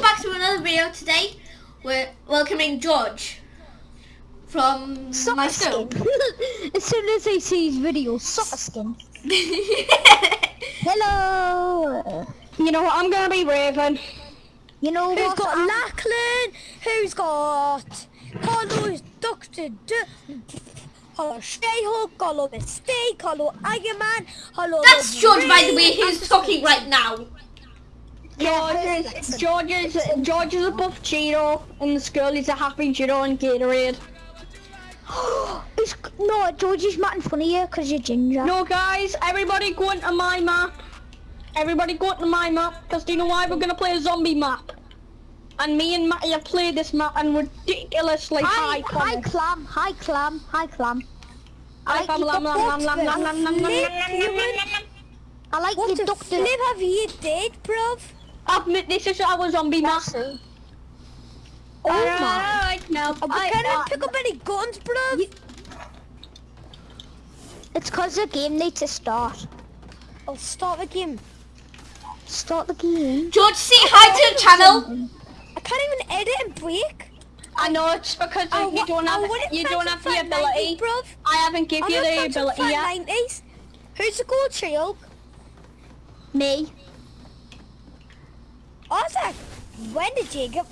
welcome back to another video today. We're welcoming George from Soccer my school. as soon as they see his video, soccer skin. Hello. You know what? I'm gonna be Raven. You know Who's what? got I'm- Lachlan? Who's got Carlos Doctor D? Hello She-Hulk, hello Mystique, hello Iron Man, hello That's George, by the way, Wolverine, who's talking right now. George is, George is, George is Cheeto, and this girl is a happy Cheeto and Gatorade. it's, no, George is in front of you because you're ginger. No, guys, everybody go into my map. Everybody go into my map, because do you know why? We're going to play a zombie map. And me and Matty have played this map and ridiculously hi, high Hi, Clam. Hi, Clam. Hi, Clam. I, like your doctor. I like your doctor. What the have you did, bruv? Admit this is our zombie map. Oh Oh my. Alright, now. I I- can't pick up any guns, bro. It's because the game needs to start. I'll start the game. Start the game. George, say hi to the channel. I can't even edit and break. I know it's because I you don't have you don't have the fat 90, ability. bruv. I haven't given you the ability yet. 90s. Who's the gold She-Hulk? Me. Isaac, when did you get...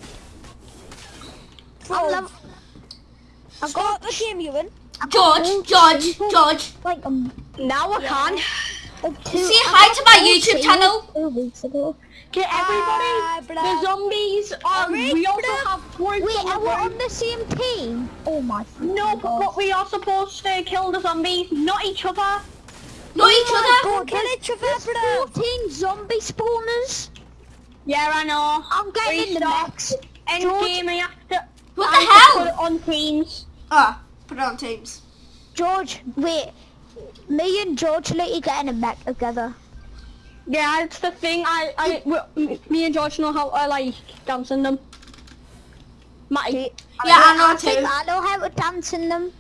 I'm Bruv, lev- I start got the game, Ewan. George, George, George. like um, Now I can. like two. Say I hi to my YouTube channel. Two weeks ago. Okay, everybody. Ah, The zombies are. Alright, We also bruv. have groups Wait, are we on the same team? Oh my. No, but, but we are supposed to kill the zombies, not each other. Know each Oh other. Don't kill each other, There's 14 zombie spawners. Yeah, I know. I'm getting in the Restart. mix. End George- game, I have to. What I the have to Put it on teams. Ah, put it on teams. George, wait. Me and George need to get in a mech together. Yeah, it's the thing. I, I, we- me and George know how I like dancing them. Matty. Yeah, I Wait, know I think too. I know how to dance in them.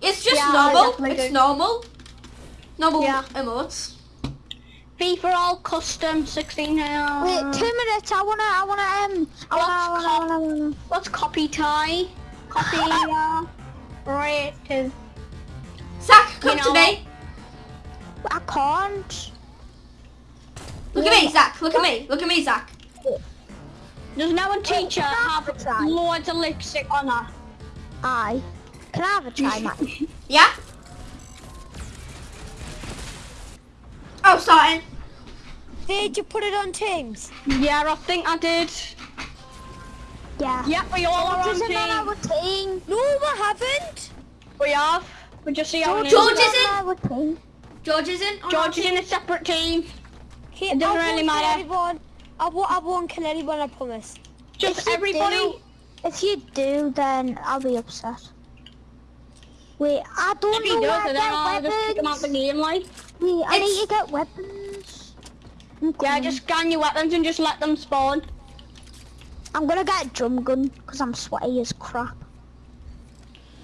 It's just Yeah, normal. It's do. normal. Normal Yeah. emotes. FIFA all custom 16 now. Wait, two minutes. I wanna, I wanna, um, I wanna, I wanna, I wanna, wanna. Let's copy tie. Copy. uh, right. to- Zach, come You to me. I can't. Look at me, Zach. Look at me. Look at me, Zach. Does now a teacher can I have have a try? loads of lipstick on her? I. Can I have a try, Matt? Yeah? Oh, starting. Did you put it on Teams? Yeah, I think I did. Yeah. Yeah, we all are on George team. our team. No, I haven't. We have. We just see how it is. George isn't isn't? team. George isn't. George is in a separate team. Okay, It doesn't I really won't matter. Anyone. I won't, I won't kill anyone, I promise. Just If you everybody. do- If you do, then I'll be upset. Wait, I don't If he know does, where then I'll to just kick him out the game, like. Wait, I It's- need to get weapons. Yeah, just scan your weapons and just let them spawn. I'm gonna get a drum gun because I'm sweaty as crap.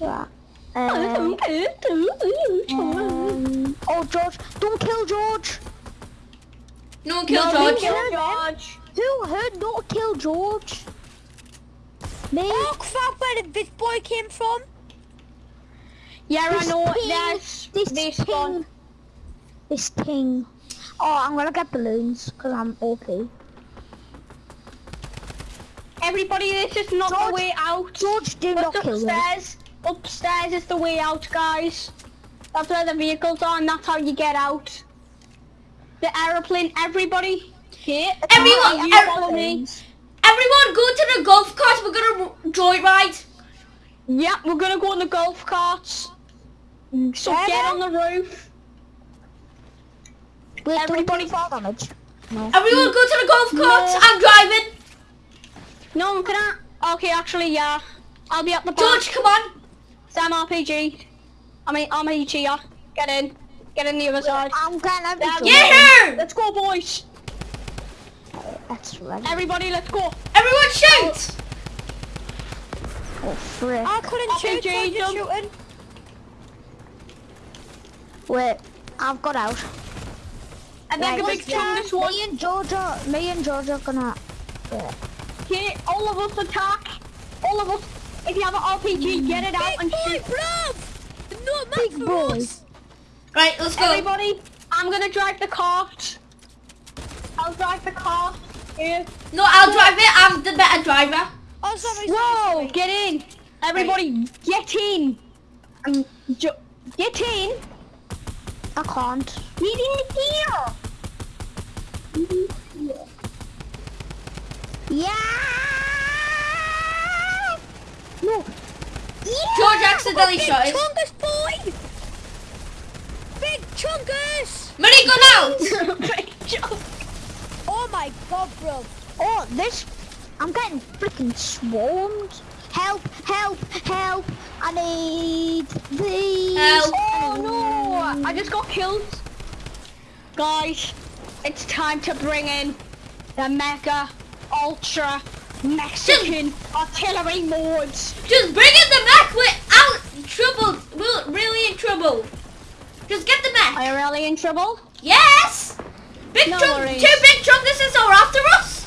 Yeah. Um, um, oh, George, don't kill George. No killed No, George. kill George. Who heard not kill George? Me? Oh crap, where did this boy came from? Yeah, I know. There's This this one. This thing. Oh, I'm gonna get balloons because I'm OP. Everybody, this is not George- the way out. George, do not kill him. upstairs. Upstairs is the way out, guys. That's where the vehicles are, and that's how you get out. The aeroplane. Everybody, here. Everyone- me. Everyone, go to the golf cart. We're gonna joyride. Yeah, we're gonna go on the golf carts. So get on the roof. Wait, Everybody- don't do fall damage. No. Everyone, go to the golf carts. No. I'm driving. No, I can I? Okay, actually, yeah. I'll be at the back. George, come on. Sam RPG. I mean, I'm a cheer. Get in. Get in the other side. I'm getting every Yeah, drum Yeah. Let's go, boys. That's right. Everybody, let's go. Everyone, shoot. Oh, frick. I couldn't shoot, RPG, so I'm just jump. shooting. Wait, I've got out. And then Right, a big let's jump go. this one. Me and George are, me and George are gonna. Yeah. Okay, all of us attack. All of us. If you have an RPG, get it out Big and boy, shoot. bruv! No map Big for boy. us. Right, let's go. Everybody, I'm gonna drive the cart. I'll drive the cart. Here. No, I'll drive it. I'm the better driver. Oh, sorry, sorry, Whoa, sorry. get in. Everybody, get in. Um, ju- get in. Can't. In here. Yeah! No. George accidentally shot it. chungus, boy! Big chungus! Money gone out. Big. Oh my god, bro. Oh, this. I'm getting freaking swarmed. Help, help, help. I need these. Help. I just got killed. Guys, it's time to bring in the Mega Ultra Mexican Artillery Mods. Just bring in the mech. We're out in trouble. We're really in trouble. Just get the mech. Are you really in trouble? Yes. Big No worries. Two big chunguses are after us.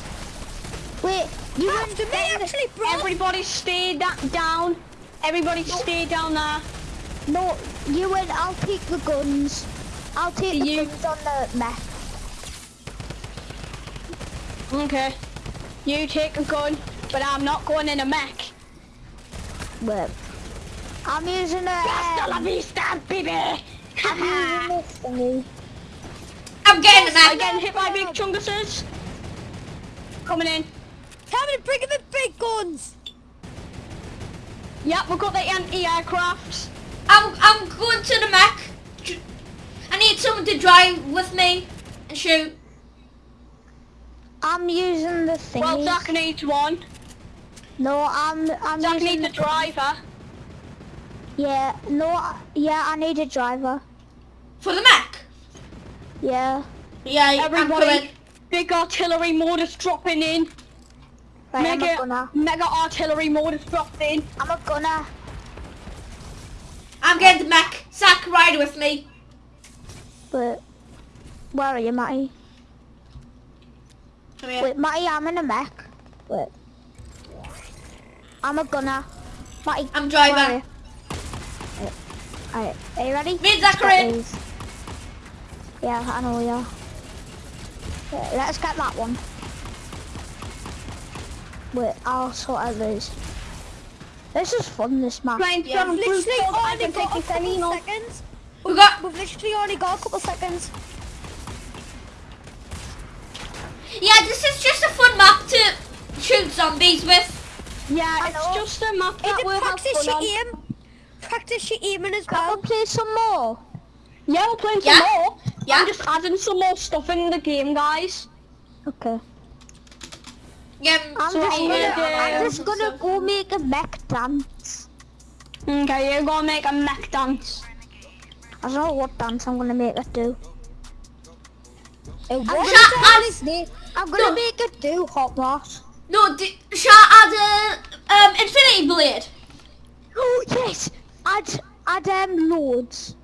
Wait, you After me, actually, bro. Everybody stay down. Everybody stay down there. No, you and I'll take the guns. I'll take the You- guns on the mech. Okay. You take a gun, but I'm not going in a mech. Wait. I'm using a. Hasta la vista, baby! I'm using this thingy. I'm getting the I'm getting hit by big chunguses. Coming in. Tell me to bring in the big guns. Yep, we've got the anti-aircraft. I'm I'm going to the mech. I need someone to drive with me and shoot. I'm using the thingy. Well, Zach needs one. No, I'm. I'm Zach using. needs a driver. Yeah. No. Yeah, I need a driver. For the mech. Yeah. Yeah, I'm Everybody, big artillery mortars dropping in. Right, I'm a mega, gunner. mega artillery mortars dropped in. I'm a gunner. I'm getting the mech. Zach, ride with me. But where are you, Matty? Come here. Wait, Matty, I'm in a mech. Wait. I'm a gunner. Matty, I'm driving. Alright, are you ready? Me and Zach are Let's get in. these. Yeah, I know we are. Wait, let's get that one. Wait, I'll sort out these. This is fun, this map. Playing Yeah. some Literally blue skulls, I only got a couple Selino. seconds. We got. We've literally only got a couple seconds. Yeah, this is just a fun map to shoot zombies with. Yeah, I it's know. just a map that it we'll practice your on. aim? Practice your aiming as Can well. we play some more? Yeah, we'll play some Yeah. more. Yeah. I'm just adding some more stuff in the game, guys. Okay. Yeah. I'm just gonna, gonna I'm just gonna go make a mech dance. Okay, you're gonna make a mech dance. I don't know what dance I'm gonna make it do. Uh, I'm gonna, Shut dance? I'm gonna No. make it do hot boss. No, d- shall I add a um, infinity blade? Oh yes! I'd I'd um loads.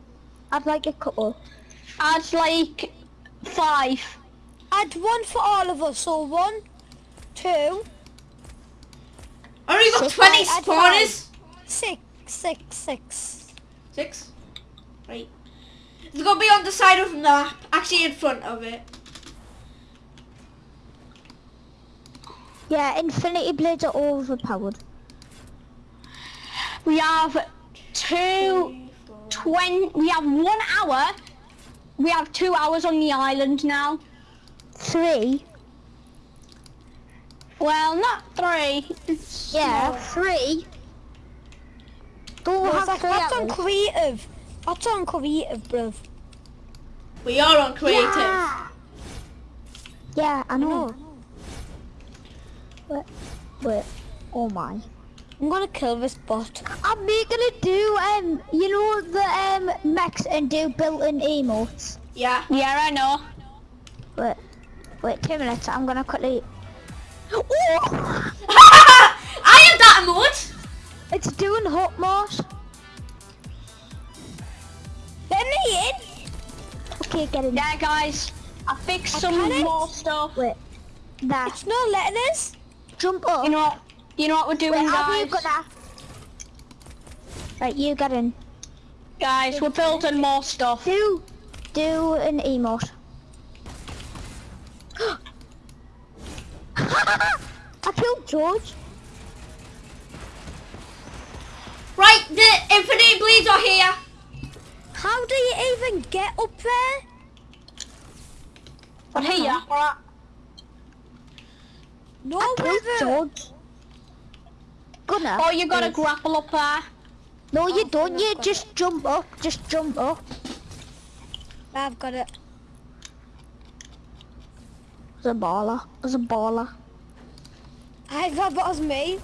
I'd like a couple. Add like five. Add one for all of us. So one, two, oh, I already got Six. 20 I- I'd spawners. six, six, six. Six. Right. It's gonna be on the side of the map, actually in front of it. Yeah, infinity blades are overpowered. We have two, twen- we have one hour. We have two hours on the island now. Three. Well, not three. It's Yeah, three. Don't Well, have that's, three that's on creative. That's on creative, bruv. We are on creative. Yeah. Yeah, I know. No. Wait, wait. Oh my. I'm gonna kill this bot. I'm gonna do um you know the um mechs and do built-in emotes. Yeah. Yeah, I know. Wait, wait two minutes. I'm gonna quickly. Oh, I am that emote. it's doing hot moss. Let me in. Okay, get in. Yeah, guys, I fixed I some more stuff. Wait, that. It's not letting us. jump up. You know what? You know what we're doing, Wait, have you guys? got that? Right, you get in. Guys, we're building more stuff. Do, do an emote. I killed George. Right, the infinity blades are here. How do you even get up there? But here, No, I killed whether. George. Gunnar. Oh, you gotta grapple up there. No, you Oh, don't. You got just jump up. Just jump up. I've got it. It's a baller. It's a baller. I thought that was me.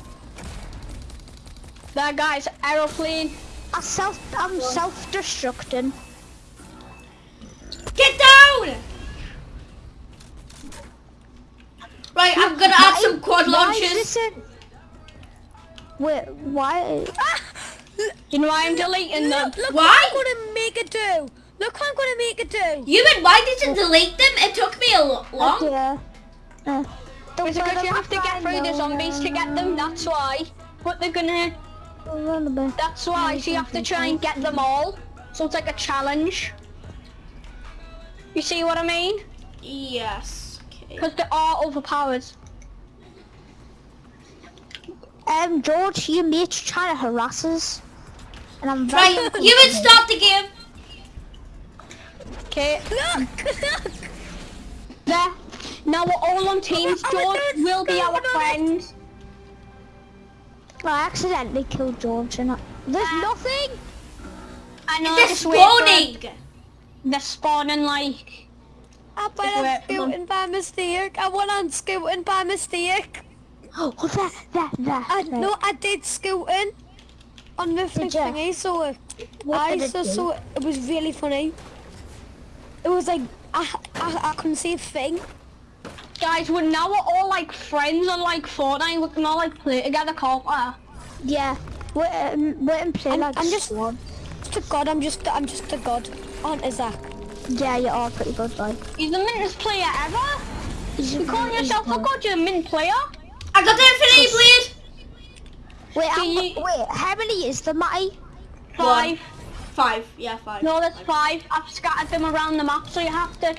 That guys, aeroplane. I self. I'm self-destructing. Get down! Right, I'm gonna add some quad Why is this Wait, why? You know why I'm deleting them? Look, look Why? what I'm gonna make it do. Look what I'm gonna make it do. You mean why did you delete them? It took me a lo- long. Yeah. Uh, don't It's because you have to get find through the no zombies to get them, that's why. But they're gonna, Run a bit. that's why, so you have to try and get them all. So it's like a challenge. You see what I mean? Yes. Okay. Because they are overpowered. Um, George, your mate's trying to harass us. And I'm very Right, Ewan, start the game. Okay, Look, look. there. Now we're all on teams. Oh, oh, George will be our friend. I accidentally killed George and I, there's ah. nothing. I know, They're just for spawning. They're spawning like... I Wait, went on come scooting by mistake. I went on scooting by mistake. Oh, there, there, there. I, there. no, I did scooting on the Did ya? thingy, so it, What I did it so, do? so it was really funny. It was like I, I, I couldn't see a thing. Guys, we're now we're all like friends on like Fortnite. We can all like play together, can't we? Yeah. Wait, um, wait and play I'm- like I'm just- squad. Just a god, I'm just I'm just a god. Aren't Isaac? Yeah, you are pretty good, like. He's the mintest player ever. You call yourself a god, you're a mint player. I got the infinity blade. Wait, you- wait, how many is the Matty? Five. Five. Yeah, five. No, there's five. I've scattered them around the map, so you have to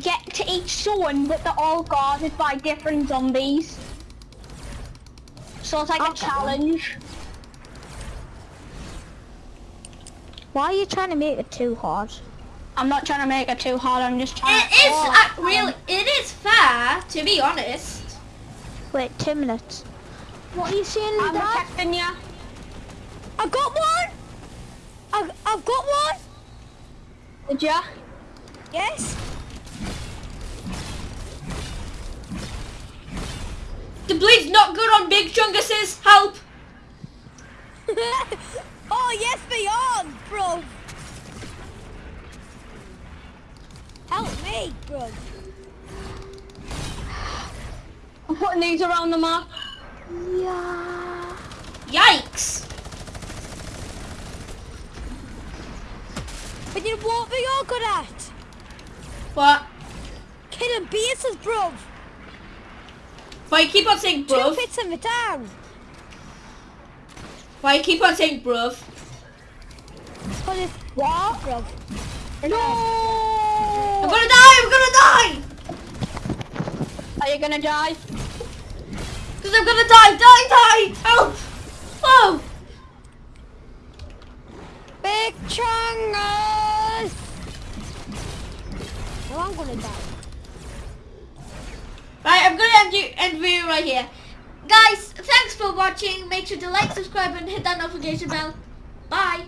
get to each zone, but they're all guarded by different zombies. So it's like a Okay. challenge. Why are you trying to make it too hard? I'm not trying to make it too hard. I'm just trying. It is Oh, uh, really. It is fair, to be honest. Wait, two minutes. What are you saying, I'm Dad? protecting you. I got one. I, I've got one. Did ya? Yes. The bleed's not good on big chunguses. Help. oh yes, beyond, bro. Help me, bro. I'm putting these around the map. Yeah. Yikes. But what we all good at? What? Killing bases, bro. Why you keep on saying Two bruv? hits in the town. Why you keep on saying bruv? Cause it's what, bro? No! I'm gonna die. I'm gonna die. Are you gonna die? Cause I'm gonna die. Die. Die. Help. Oh. Big chungus. I'm gonna die. Right, I'm gonna end you end video right here. Guys, thanks for watching. Make sure to like, subscribe, and hit that notification bell. Bye.